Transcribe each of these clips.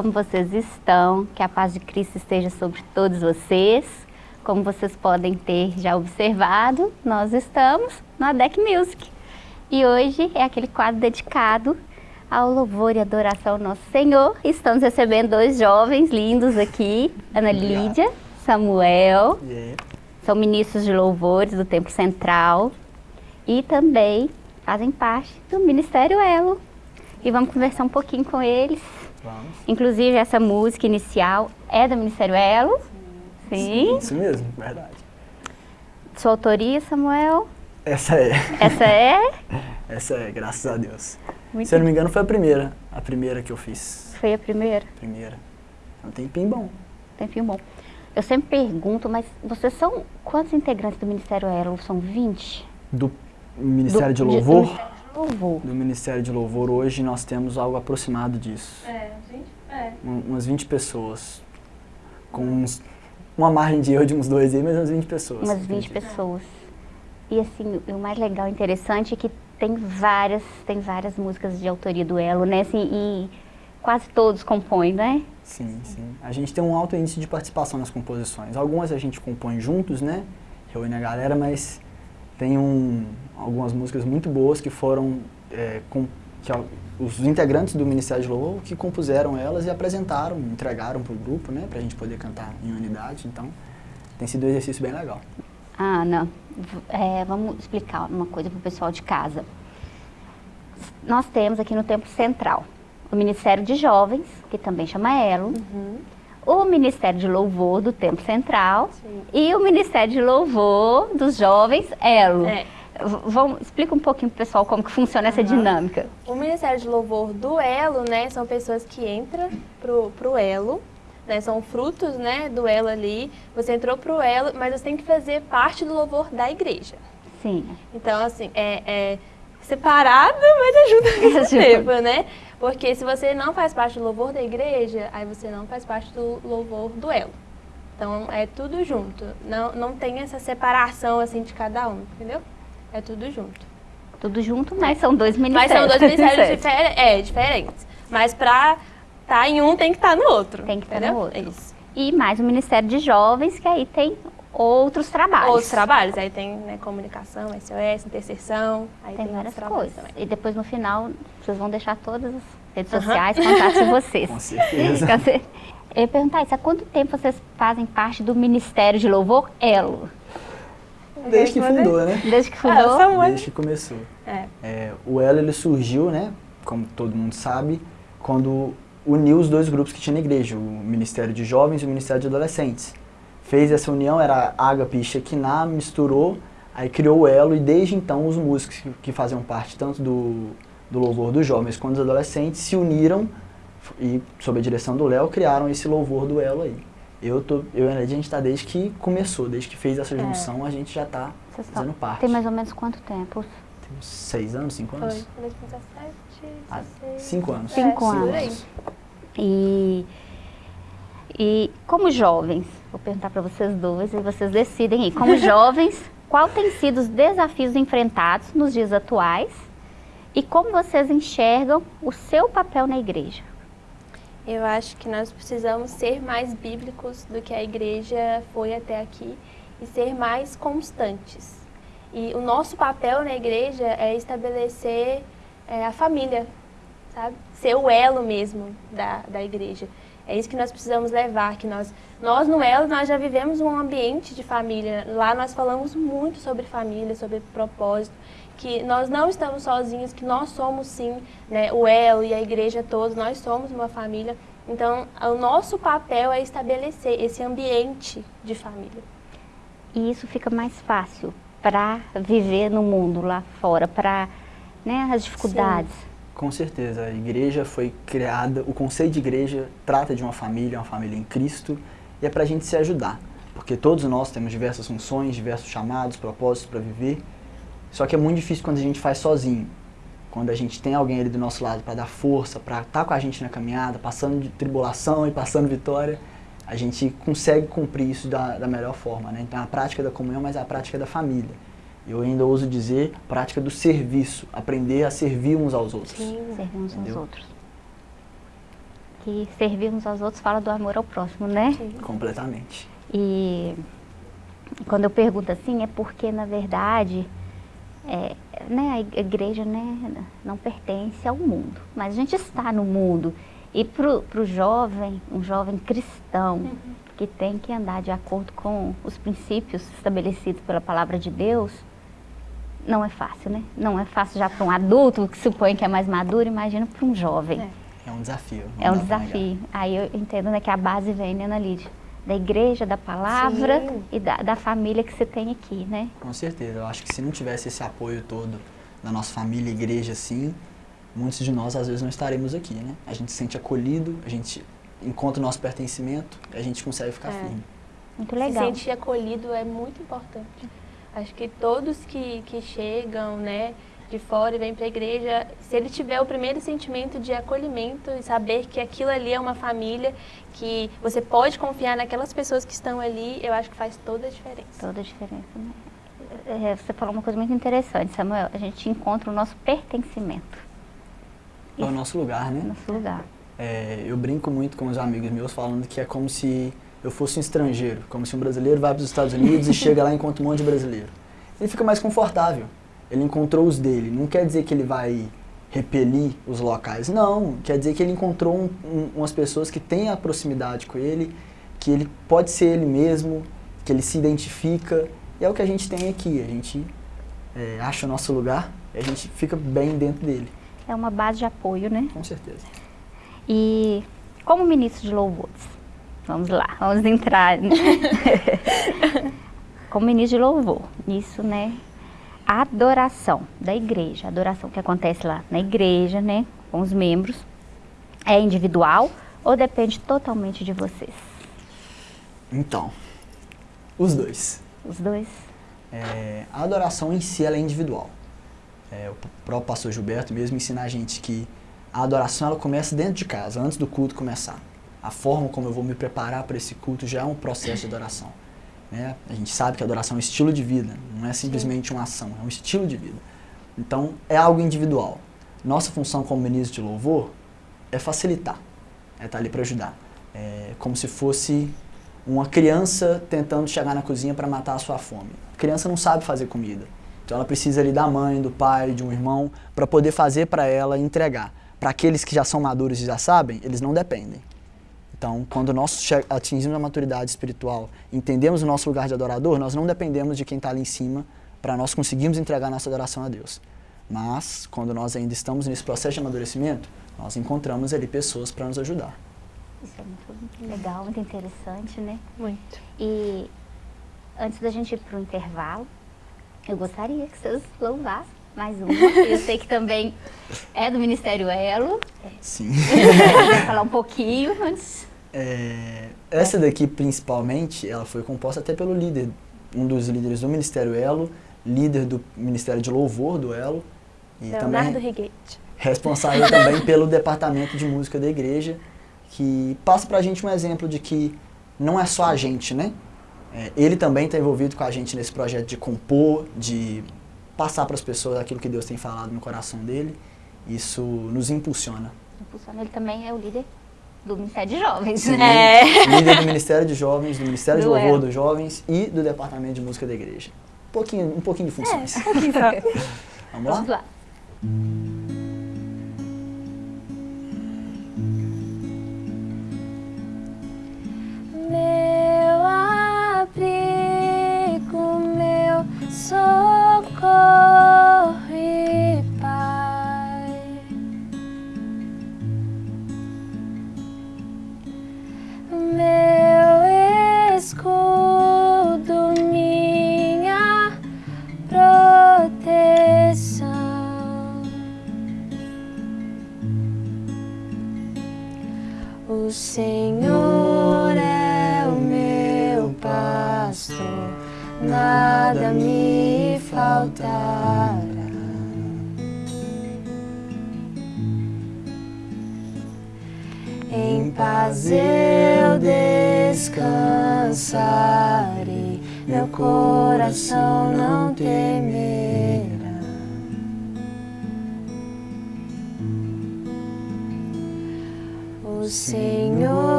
como vocês estão? Que a paz de Cristo esteja sobre todos vocês. Como vocês podem ter já observado, nós estamos no ADEC Music. E hoje é aquele quadro dedicado ao louvor e adoração ao nosso Senhor. Estamos recebendo dois jovens lindos aqui, Ana Lídia, Samuel, Yeah. são ministros de louvores do Templo Central e também fazem parte do Ministério Elo. E vamos conversar um pouquinho com eles. Vamos. Inclusive, essa música inicial é do Ministério Elo. Sim. Isso mesmo, verdade. Sua autoria, Samuel? Essa é. Essa é? Essa é, graças a Deus. Muito Se eu não me engano, foi a primeira. A primeira que eu fiz. Foi a primeira. Primeira. É um tempinho bom. Tempinho bom. Eu sempre pergunto, mas vocês são quantos integrantes do Ministério Elo? São 20? Do Ministério Do- de do Louvor. De Louvor. Do Ministério de Louvor, hoje nós temos algo aproximado disso. É, gente, é. Um- umas 20 pessoas. Com uns- uma margem de erro de uns dois aí, mas umas 20 pessoas. Umas 20 pessoas. E assim, o mais legal e interessante é que tem várias, tem várias músicas de autoria do Elo, né? Assim, e quase todos compõem, né? Sim, sim. A gente tem um alto índice de participação nas composições. Algumas a gente compõe juntos, né? Reúne a galera, mas tem um, algumas músicas muito boas que foram é, com, que os integrantes do Ministério de Louvor que compuseram elas e apresentaram, entregaram para o grupo, né? Para a gente poder cantar em unidade. Então, tem sido um exercício bem legal. Ana, é, vamos explicar uma coisa para o pessoal de casa. Nós temos aqui no Templo Central o Ministério de Jovens, que também chama Elo, o Ministério de Louvor do Templo Central Sim. e o Ministério de Louvor dos Jovens Elo. É. Vamos, explica um pouquinho pro pessoal como que funciona essa dinâmica. O Ministério de Louvor do Elo, né, são pessoas que entram pro, pro Elo, né, são frutos, né, do Elo ali. Você entrou pro Elo, mas você tem que fazer parte do louvor da igreja. Sim. Então, assim, é, é separado, mas ajuda ao mesmo Ajuda. tempo, né? Porque se você não faz parte do louvor da igreja, aí você não faz parte do louvor do Elo. Então, é tudo junto. Não, não tem essa separação, assim, de cada um, entendeu? É tudo junto. Tudo junto, mas são dois Mas ministérios. são dois ministérios Certo. difer é, diferentes. Mas pra estar em um, tem que estar no outro. Tem que estar entendeu? no outro. Isso. E mais o Ministério de Jovens, que aí tem outros trabalhos. Outros trabalhos. Aí tem né, comunicação, SOS, intercessão. Aí Tem tem, várias coisas. também. E depois no final, vocês vão deixar todas as redes Aham. sociais, contatos de vocês. Com certeza. Eu ia perguntar isso, há quanto tempo vocês fazem parte do Ministério de Louvor Elo? Desde que fundou, né? Desde que Ah, fundou? Samuel. Desde que começou. É. É, o Elo ele surgiu, né, como todo mundo sabe, quando uniu os dois grupos que tinha na igreja, o Ministério de Jovens e o Ministério de Adolescentes. Fez essa união, era Ágape e Shekinah, misturou, aí criou o elo e desde então os músicos que, que faziam parte tanto do, do louvor dos jovens quanto dos adolescentes se uniram e, sob a direção do Léo, criaram esse louvor do elo aí. Eu, tô, eu e a gente está desde que começou, desde que fez essa junção, a gente já está fazendo parte. Tem mais ou menos quanto tempo? Tem uns seis anos, cinco anos? Foi 2017, Ah, 16. cinco anos. Cinco É, por anos. E, e como jovens, vou perguntar para vocês dois e vocês decidem aí. Como jovens, qual tem sido os desafios enfrentados nos dias atuais e como vocês enxergam o seu papel na igreja? Eu acho que nós precisamos ser mais bíblicos do que a igreja foi até aqui e ser mais constantes. E o nosso papel na igreja é estabelecer é, a família, sabe? Ser o elo mesmo da, da igreja. É isso que nós precisamos levar, que nós, nós no elo, nós já vivemos um ambiente de família. Lá nós falamos muito sobre família, sobre propósito, que nós não estamos sozinhos, que nós somos sim, né, o elo e a igreja todos, nós somos uma família. Então, o nosso papel é estabelecer esse ambiente de família. E isso fica mais fácil para viver no mundo lá fora, para né, as dificuldades. Com certeza, a igreja foi criada, o conceito de igreja trata de uma família, uma família em Cristo, e é para a gente se ajudar, porque todos nós temos diversas funções, diversos chamados, propósitos para viver, só que é muito difícil quando a gente faz sozinho, quando a gente tem alguém ali do nosso lado para dar força, para estar com a gente na caminhada, passando de tribulação e passando vitória, a gente consegue cumprir isso da, da melhor forma, né? Então a prática da comunhão, mas é a prática da família. Eu ainda ouso dizer prática do serviço, aprender a servir uns aos outros. Servir uns aos Entendeu? outros. Que servir uns aos outros fala do amor ao próximo, né? Completamente. E quando eu pergunto assim, é porque, na verdade, é, né, a igreja né, não pertence ao mundo, mas a gente está no mundo. E para o jovem, um jovem cristão, que tem que andar de acordo com os princípios estabelecidos pela palavra de Deus, não é fácil, né? Não é fácil já para um adulto que supõe que é mais maduro, imagina para um jovem. É. É um desafio. É um desafio. Aí eu entendo né, que a base vem, né, Ana Lídia? Da igreja, da palavra Sim. e da, da família que você tem aqui, né? Com certeza. Eu acho que se não tivesse esse apoio todo da nossa família, igreja, assim, muitos de nós às vezes não estaremos aqui, né? A gente se sente acolhido, a gente encontra o nosso pertencimento, a gente consegue ficar É. firme. Muito Se legal. sentir acolhido é muito importante. Acho que todos que, que chegam, né, de fora e vêm para a igreja, se ele tiver o primeiro sentimento de acolhimento e saber que aquilo ali é uma família, que você pode confiar naquelas pessoas que estão ali, eu acho que faz toda a diferença. Toda a diferença, né? É, você falou uma coisa muito interessante, Samuel. A gente encontra o nosso pertencimento. É o nosso lugar, né? Nosso lugar. É, eu brinco muito com os amigos meus falando que é como se eu fosse um estrangeiro, como se um brasileiro vai para os Estados Unidos e chega lá e encontra um monte de brasileiro. Ele fica mais confortável. Ele encontrou os dele. Não quer dizer que ele vai repelir os locais. Não, quer dizer que ele encontrou um- um- umas pessoas que têm a proximidade com ele, que ele pode ser ele mesmo, que ele se identifica. E é o que a gente tem aqui. A gente é, acha o nosso lugar e a gente fica bem dentro dele, É uma base de apoio, né? com certeza. E como ministro de louvores, vamos lá, vamos entrar. né? como ministro de louvor, nisso, né? A adoração da igreja, a adoração que acontece lá na igreja, né? Com os membros, é individual ou depende totalmente de vocês? Então, os dois. Os dois? É, a adoração em si ela é individual. É, o próprio pastor Gilberto mesmo ensina a gente que a adoração ela começa dentro de casa, antes do culto começar. A forma como eu vou me preparar para esse culto já é um processo de adoração. Né? A gente sabe que a adoração é um estilo de vida, não é simplesmente uma ação, é um estilo de vida. Então, é algo individual. Nossa função como ministro de louvor é facilitar, é estar ali para ajudar. É como se fosse uma criança tentando chegar na cozinha para matar a sua fome. A criança não sabe fazer comida. Então ela precisa ali da mãe, do pai, de um irmão, para poder fazer para ela entregar. Para aqueles que já são maduros e já sabem, eles não dependem. Então, quando nós atingimos a maturidade espiritual, entendemos o nosso lugar de adorador, nós não dependemos de quem está ali em cima para nós conseguirmos entregar nossa adoração a Deus. Mas, quando nós ainda estamos nesse processo de amadurecimento, nós encontramos ali pessoas para nos ajudar. Isso é muito legal, muito interessante, né? Muito. E antes da gente ir para o intervalo, eu gostaria que vocês louvassem mais uma. Eu sei que também é do Ministério Elo. Sim. Vou falar um pouquinho antes. É, essa daqui, principalmente, ela foi composta até pelo líder, um dos líderes do Ministério Elo, líder do Ministério de Louvor do Elo, e Leonardo também Riguete. responsável também pelo departamento de música da igreja, que passa pra gente um exemplo de que não é só a gente, né? É, ele também está envolvido com a gente nesse projeto de compor, de passar para as pessoas aquilo que Deus tem falado no coração dele. Isso nos impulsiona. Impulsiona, Ele também é o líder do Ministério de Jovens, Sim, né? Líder do Ministério de Jovens, do Ministério de Do Louvor Elo. dos Jovens e do Departamento de Música da Igreja. Um pouquinho, um pouquinho de funções. É, um pouquinho só. Vamos lá? Vamos lá. Meu abrigo, meu socorro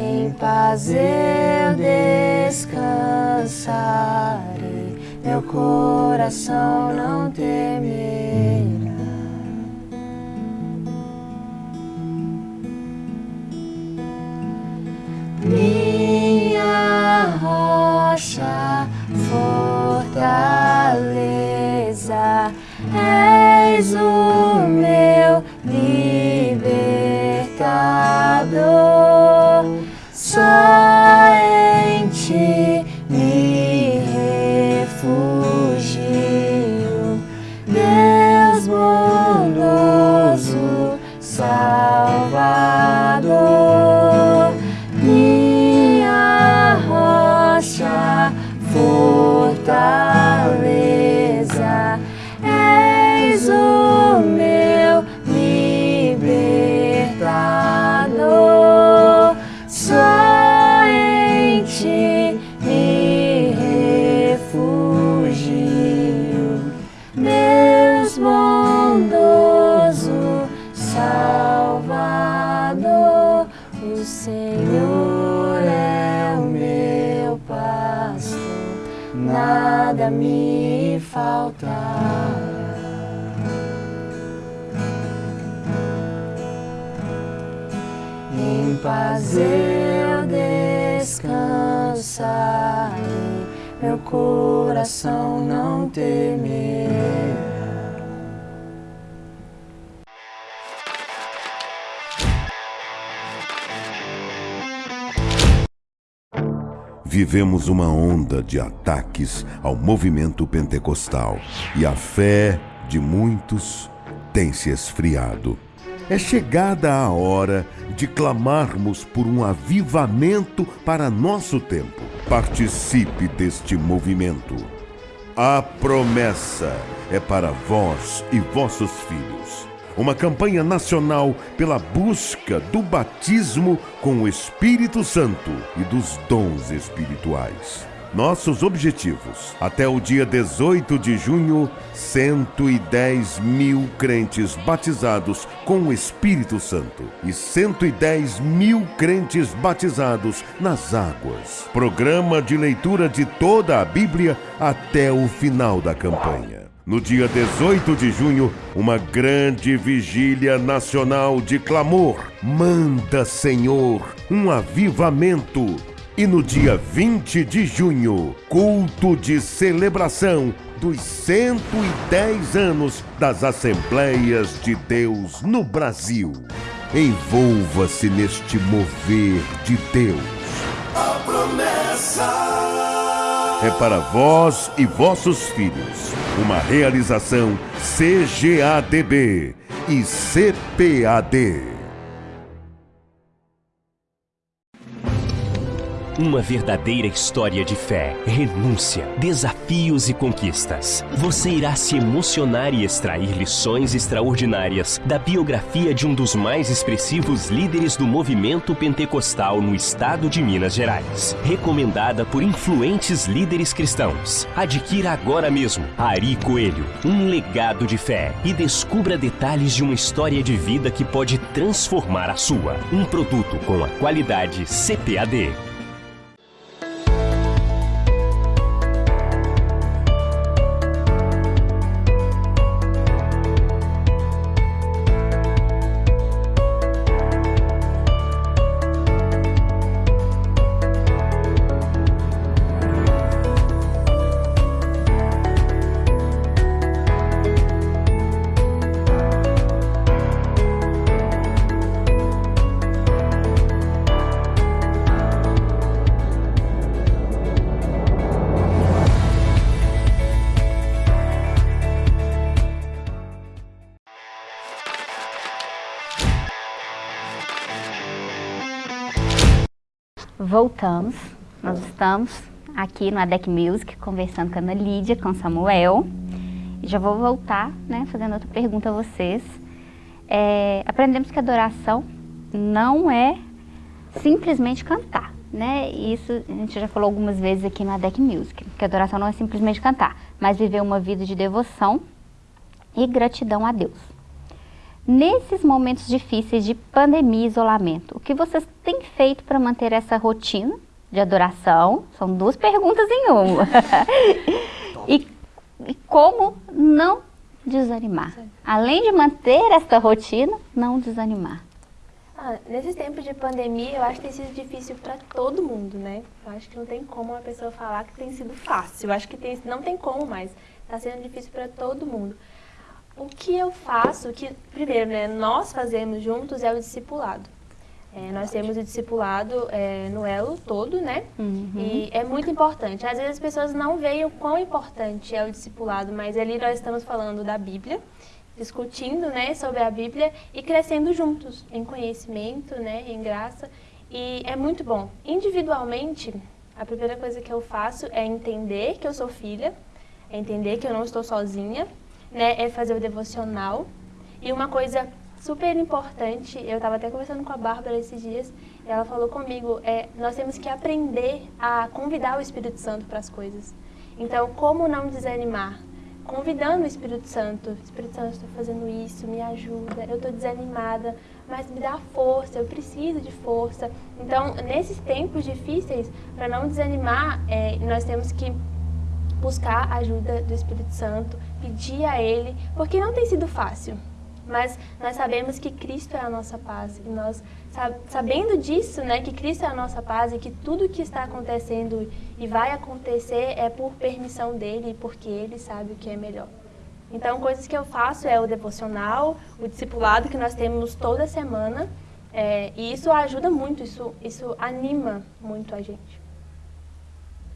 Em paz eu descansarei, meu coração não temerá. minha rocha, fortaleza, és o meu libertador. Vivemos uma onda de ataques ao movimento pentecostal e a fé de muitos tem se esfriado. É chegada a hora de clamarmos por um avivamento para nosso tempo. Participe deste movimento. A promessa é para vós e vossos filhos. Uma campanha nacional pela busca do batismo com o Espírito Santo e dos dons espirituais. Nossos objetivos: até o dia 18 de junho, 110 mil crentes batizados com o Espírito Santo e 110 mil crentes batizados nas águas. Programa de leitura de toda a Bíblia até o final da campanha. No dia 18 de junho, uma grande vigília nacional de clamor. Manda, Senhor, um avivamento. E no dia 20 de junho, culto de celebração dos 110 anos das Assembleias de Deus no Brasil. Envolva-se neste mover de Deus. A promessa é para vós e vossos filhos. Uma realização CGADB e CPAD. Uma verdadeira história de fé, renúncia, desafios e conquistas. Você irá se emocionar e extrair lições extraordinárias da biografia de um dos mais expressivos líderes do movimento pentecostal no estado de Minas Gerais. Recomendada por influentes líderes cristãos. Adquira agora mesmo Ari Coelho, um legado de fé e descubra detalhes de uma história de vida que pode transformar a sua. Um produto com a qualidade CPAD. Voltamos. Nós estamos aqui no ADEC Music conversando com a Ana Lídia, com Samuel. Já vou voltar, né, fazendo outra pergunta a vocês. É, aprendemos que adoração não é simplesmente cantar, né? Isso a gente já falou algumas vezes aqui no ADEC Music, que adoração não é simplesmente cantar, mas viver uma vida de devoção e gratidão a Deus. Nesses momentos difíceis de pandemia e isolamento, o que vocês têm feito para manter essa rotina de adoração? São duas perguntas em uma. e, e como não desanimar? Além de manter essa rotina, não desanimar. Ah, nesses tempos de pandemia, eu acho que tem sido difícil para todo mundo, né? Eu acho que não tem como uma pessoa falar que tem sido fácil. Eu acho que tem, não tem como mais. Está sendo difícil para todo mundo. O que eu faço, que primeiro, né, nós fazemos juntos é o discipulado. É, nós temos o discipulado é, no elo todo, né? Uhum. E é muito importante. Às vezes as pessoas não veem o quão importante é o discipulado, mas ali nós estamos falando da Bíblia, discutindo, né, sobre a Bíblia e crescendo juntos em conhecimento, né, em graça. E é muito bom. Individualmente, a primeira coisa que eu faço é entender que eu sou filha, é entender que eu não estou sozinha, né, é fazer o devocional. E uma coisa super importante, eu estava até conversando com a Bárbara esses dias, e ela falou comigo, é, nós temos que aprender a convidar o Espírito Santo para as coisas. Então, como não desanimar? Convidando o Espírito Santo. Espírito Santo, estou fazendo isso, me ajuda, eu estou desanimada, mas me dá força, eu preciso de força. Então, nesses tempos difíceis, para não desanimar, é, nós temos que buscar a ajuda do Espírito Santo, pedir a Ele, porque não tem sido fácil. Mas nós sabemos que Cristo é a nossa paz. E nós, sabendo disso, né, que Cristo é a nossa paz e que tudo que está acontecendo e vai acontecer é por permissão dEle e porque Ele sabe o que é melhor. Então, coisas que eu faço é o devocional, o discipulado que nós temos toda semana. É, e isso ajuda muito, isso, isso anima muito a gente.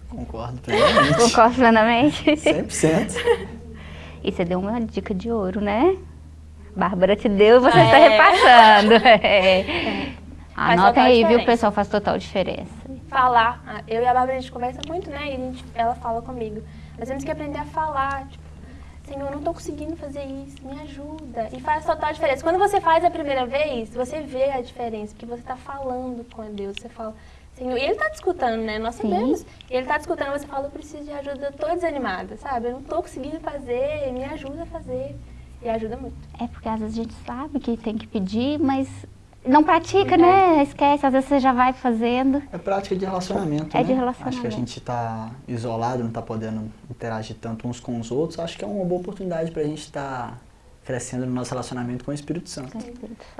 Concordo plenamente. Concordo plenamente. 100%. E você deu uma dica de ouro, né? Bárbara te deu e você está é. repassando. É. Anota aí, viu? O pessoal faz total diferença. Falar. Ah, eu e a Bárbara, a gente conversa muito, né? E gente, ela fala comigo. Nós temos que aprender a falar. Tipo, Senhor, eu não estou conseguindo fazer isso, me ajuda. E faz total diferença. Quando você faz a primeira vez, você vê a diferença, porque você está falando com Deus. Você fala, Senhor, e Ele está te escutando, né? Nós sabemos. Sim. Ele está te escutando, você fala, eu preciso de ajuda, eu estou desanimada, sabe? Eu não estou conseguindo fazer, me ajuda a fazer. E ajuda muito. É porque às vezes a gente sabe que tem que pedir, mas Não pratica, né? Esquece, às vezes você já vai fazendo. É prática de relacionamento, É né? de relacionamento. Acho que a gente tá isolado, não tá podendo interagir tanto uns com os outros. Acho que é uma boa oportunidade pra gente estar crescendo no nosso relacionamento com o Espírito Santo.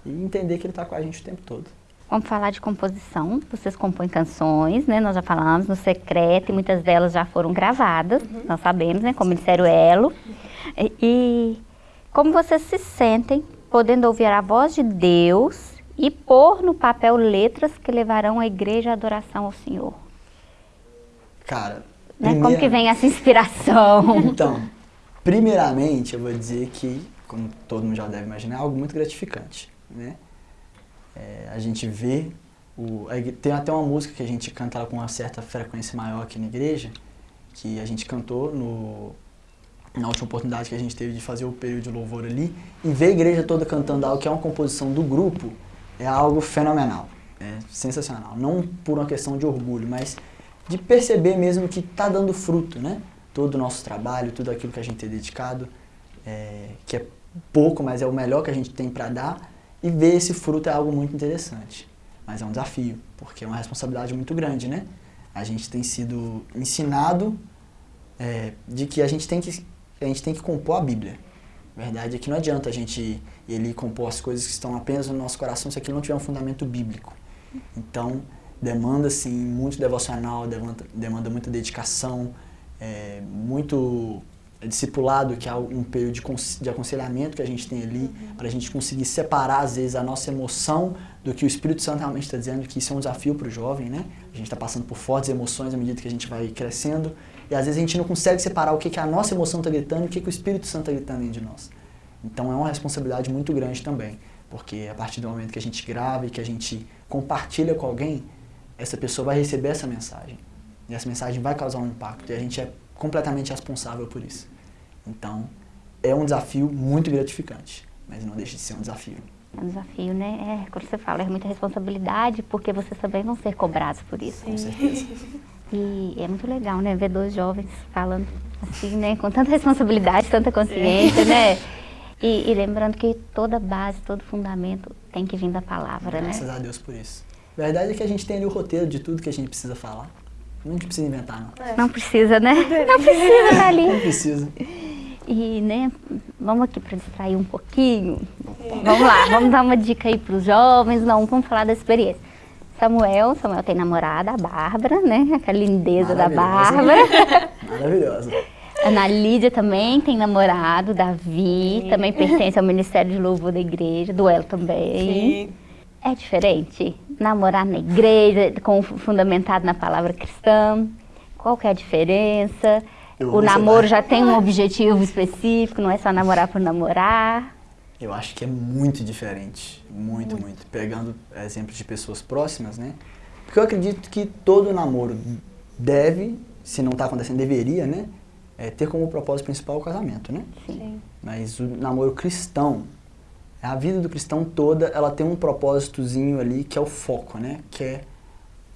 E entender que ele tá com a gente o tempo todo. Vamos falar de composição. Vocês compõem canções, né? Nós já falamos no secreto e muitas delas já foram gravadas. Nós sabemos, né? Como Ministério Elo. E, e como vocês se sentem podendo ouvir a voz de Deus e pôr no papel letras que levarão a igreja à adoração ao Senhor? Cara, Né? Como primeira- que vem essa inspiração? Então, primeiramente eu vou dizer que, como todo mundo já deve imaginar, é algo muito gratificante, né? É, a gente vê, o, tem até uma música que a gente canta com uma certa frequência maior aqui na igreja, que a gente cantou no, na última oportunidade que a gente teve de fazer o período de louvor ali, e ver a igreja toda cantando algo que é uma composição do grupo, é algo fenomenal, é sensacional. Não por uma questão de orgulho, mas de perceber mesmo que está dando fruto, né? Todo o nosso trabalho, tudo aquilo que a gente tem dedicado, é, que é pouco, mas é o melhor que a gente tem para dar, e ver esse fruto é algo muito interessante. Mas é um desafio, porque é uma responsabilidade muito grande, né? A gente tem sido ensinado é, de que a gente tem que a gente tem que compor a Bíblia. A verdade é que não adianta a gente ele compor as coisas que estão apenas no nosso coração se aquilo não tiver um fundamento bíblico. Então demanda assim muito devocional, demanda, demanda muita dedicação, é, muito discipulado, que é um período de, cons- de aconselhamento que a gente tem ali, para a gente conseguir separar, às vezes, a nossa emoção do que o Espírito Santo realmente está dizendo, que isso é um desafio para o jovem, né? A gente está passando por fortes emoções à medida que a gente vai crescendo, e às vezes a gente não consegue separar o que, que a nossa emoção está gritando e o que, que o Espírito Santo está gritando dentro de nós. Então é uma responsabilidade muito grande também, porque a partir do momento que a gente grava e que a gente compartilha com alguém, essa pessoa vai receber essa mensagem. E essa mensagem vai causar um impacto, e a gente é completamente responsável por isso. Então, é um desafio muito gratificante, mas não deixa de ser um desafio. É um desafio, né? É, quando você fala, é muita responsabilidade, porque vocês também vão ser cobrados por isso. Com certeza. E é muito legal, né? Ver dois jovens falando assim, né? Com tanta responsabilidade, tanta consciência, né? E, e lembrando que toda base, todo fundamento tem que vir da palavra, né? Graças a Deus por isso. A verdade é que a gente tem ali o roteiro de tudo que a gente precisa falar. Não precisa inventar, não. Não precisa, né? Não precisa, né, ali. Não precisa. E, né, vamos aqui para distrair um pouquinho. Vamos lá, vamos dar uma dica aí para os jovens, não, vamos falar da experiência. Samuel, Samuel tem namorada, a Bárbara, né? Aquela lindeza da. Bárbara. Maravilhosa. Ana Lídia também tem namorado, Davi, também pertence ao Ministério de Louvor da Igreja, do El também. Sim. É diferente namorar na igreja, com, fundamentado na palavra cristã? Qual que é a diferença? Eu o namoro já tem um objetivo específico, não é só namorar por namorar? Eu acho que é muito diferente. Muito, muito. Pegando exemplos de pessoas próximas, né? Porque eu acredito que todo namoro deve, se não está acontecendo, deveria, né? é, ter como propósito principal o casamento, né? Sim. Mas o namoro cristão, a vida do cristão toda, ela tem um propósitozinho ali que é o foco, né? Que é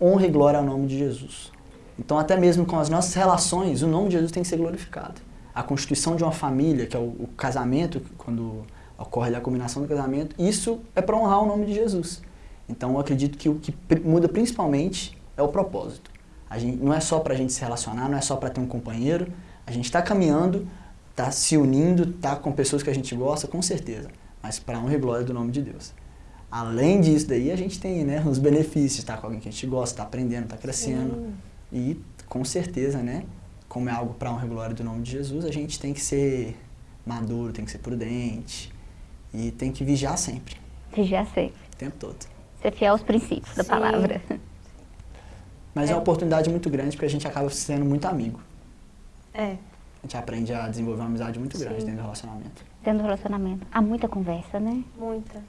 honra e glória ao nome de Jesus. Então, até mesmo com as nossas relações, o nome de Jesus tem que ser glorificado. A constituição de uma família, que é o, o casamento, quando ocorre a combinação do casamento, isso é para honrar o nome de Jesus. Então, eu acredito que o que muda principalmente é o propósito. A gente, não é só para a gente se relacionar, não é só para ter um companheiro. A gente está caminhando, está se unindo, está com pessoas que a gente gosta, com certeza. Mas para honra e glória do nome de Deus. Além disso daí, a gente tem né, os benefícios, estar com alguém que a gente gosta, está aprendendo, está crescendo. E com certeza, né, como é algo para honra e glória do nome de Jesus, a gente tem que ser maduro, tem que ser prudente e tem que vigiar sempre, Vigiar sempre. o tempo todo. Ser fiel aos princípios da Sim. palavra. Mas é uma oportunidade muito grande porque a gente acaba sendo muito amigo. É. A gente aprende a desenvolver uma amizade muito grande Sim. dentro do relacionamento. Dentro do relacionamento. Há muita conversa, né? Muita.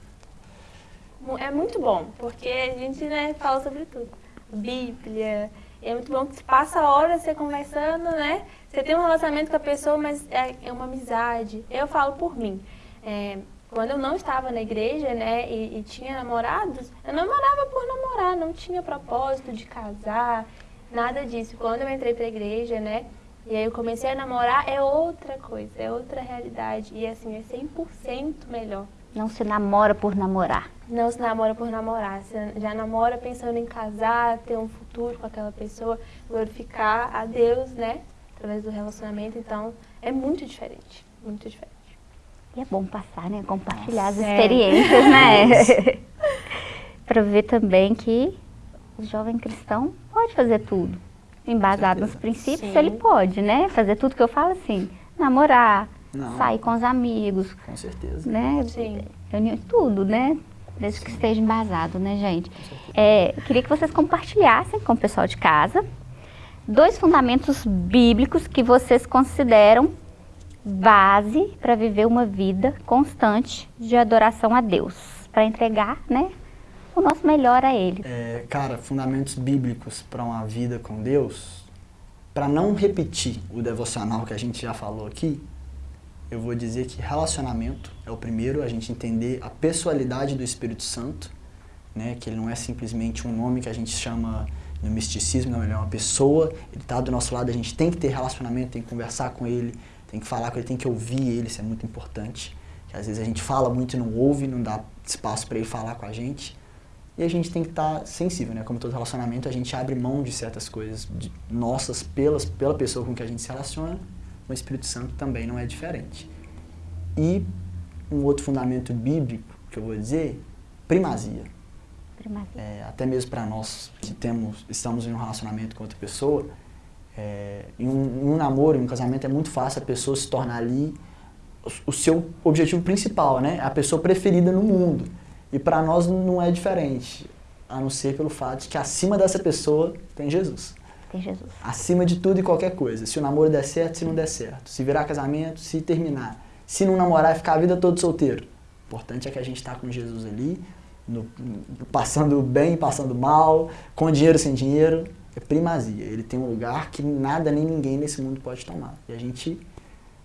Mu- É muito bom, porque a gente né, fala sobre tudo. Bíblia. É muito bom que você passa horas você conversando, né? Você tem um relacionamento com a pessoa, mas é, é uma amizade. Eu falo por mim. É, quando eu não estava na igreja, né, e, e tinha namorados, eu namorava por namorar, não tinha propósito de casar, nada disso. Quando eu entrei para a igreja, né, e aí eu comecei a namorar, é outra coisa, é outra realidade. E assim, é 100% melhor. Não se namora por namorar. Não se namora por namorar, você já namora pensando em casar, ter um futuro com aquela pessoa, glorificar a Deus, né? Através do relacionamento, então é muito diferente, muito diferente. E é bom passar, né? Compartilhar as é. experiências, né? Para ver também que o jovem cristão pode fazer tudo. Embasado nos princípios, Sim. ele pode, né? Fazer tudo que eu falo assim. Namorar, Não. sair com os amigos, Com certeza. né? Sim. Reunião, tudo, né? Desde que esteja embasado, né, gente? É, queria que vocês compartilhassem com o pessoal de casa dois fundamentos bíblicos que vocês consideram base para viver uma vida constante de adoração a Deus, para entregar, né, o nosso melhor a Ele. É, cara, fundamentos bíblicos para uma vida com Deus, para não repetir o devocional que a gente já falou aqui, eu vou dizer que relacionamento é o primeiro, a gente entender a pessoalidade do Espírito Santo, né, que ele não é simplesmente um nome que a gente chama no misticismo, não, ele é uma pessoa, ele está do nosso lado, a gente tem que ter relacionamento, tem que conversar com ele, tem que falar com ele, tem que ouvir ele, isso é muito importante. Que às vezes a gente fala muito e não ouve, não dá espaço para ele falar com a gente. E a gente tem que estar sensível, né? Como todo relacionamento, a gente abre mão de certas coisas de nossas pelas, pela pessoa com que a gente se relaciona. O Espírito Santo também não é diferente. E um outro fundamento bíblico que eu vou dizer, primazia. Primazia. É, até mesmo para nós que temos, estamos em um relacionamento com outra pessoa, é, em, um, em um namoro, em um casamento, é muito fácil a pessoa se tornar ali o, seu objetivo principal, né? A pessoa preferida no mundo. E para nós não é diferente, a não ser pelo fato de que acima dessa pessoa tem Jesus. Tem Jesus. Acima de tudo e qualquer coisa. Se o namoro der certo, se não der certo. Se virar casamento, se terminar. Se não namorar e ficar a vida toda solteiro. O importante é que a gente está com Jesus ali, no- no- passando bem, passando mal, com dinheiro, sem dinheiro. É primazia. Ele tem um lugar que nada nem ninguém nesse mundo pode tomar. E a gente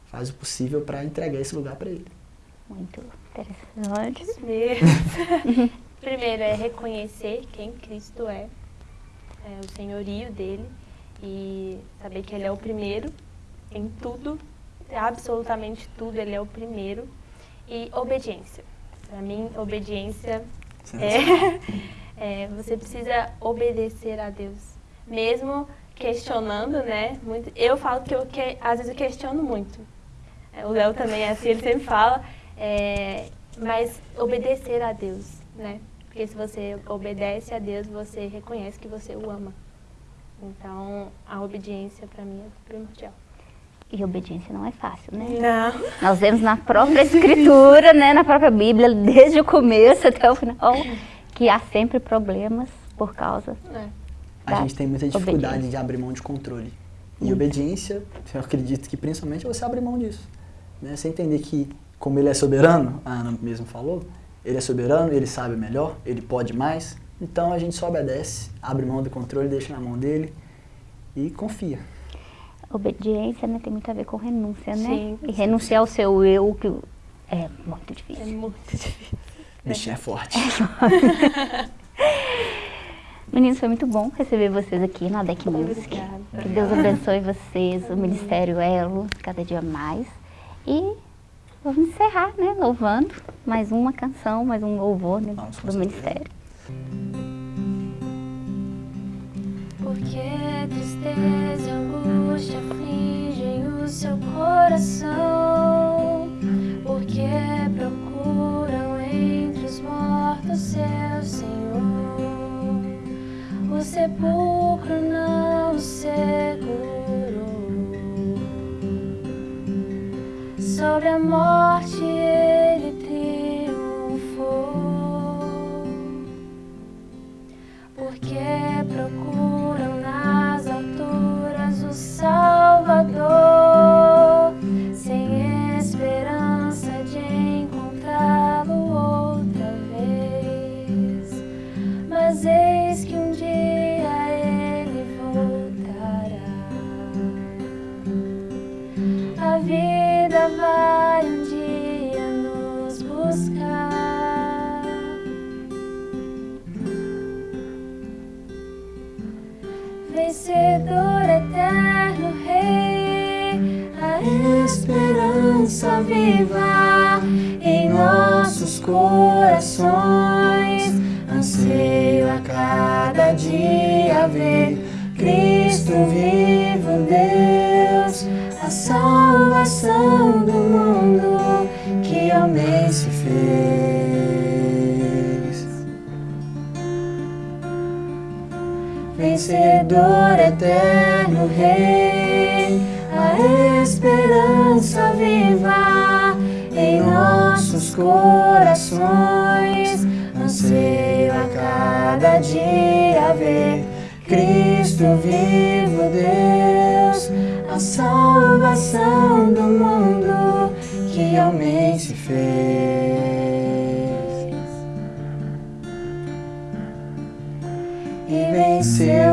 faz o possível para entregar esse lugar para ele. Muito interessante. Primeiro é reconhecer quem Cristo é, é, o senhorio dele e saber que ele é o primeiro em tudo, absolutamente tudo, ele é o primeiro. E obediência. Para mim, obediência é, é, você precisa obedecer a Deus, mesmo questionando, né? Muito, eu falo que eu que, às vezes eu questiono muito. É, O Léo também é assim, ele sempre fala. é, mas obedecer a Deus, né? Porque se você obedece a Deus, você reconhece que você o ama. Então, a obediência para mim é primordial. E obediência não é fácil, né? Não. Nós vemos na própria escritura, né, na própria Bíblia, desde o começo até o final, que há sempre problemas por causa É. A da gente tem muita dificuldade obediência. de abrir mão de controle. E Muito. obediência, eu acredito que principalmente é você abrir mão disso. Né? Você entender que, como ele é soberano, a Ana mesmo falou, ele é soberano, ele sabe melhor, ele pode mais. Então a gente só obedece, abre mão do controle, deixa na mão dele e confia. Obediência, né, tem muito a ver com renúncia, né? Sim, e renunciar ao seu eu, que é muito É difícil. muito difícil. Bichinho é forte. Meninos, foi muito bom receber vocês aqui na DEC Music. Obrigada. Que Deus abençoe vocês, o Ministério Elo, cada dia mais. E vamos encerrar, né, louvando mais uma canção, mais um louvor né, Vamos, com do. Ministério. Porque tristeza e angústia afligem o seu coração. Porque procuram entre os mortos seu Senhor. O sepulcro não o segurou. Sobre a morte salvação do mundo que homem se fez. Vencedor eterno Rei, a esperança viva em nossos corações. Anseio a cada dia ver Cristo vivo, Deus, a salvação do mundo que homem se fez. E venceu.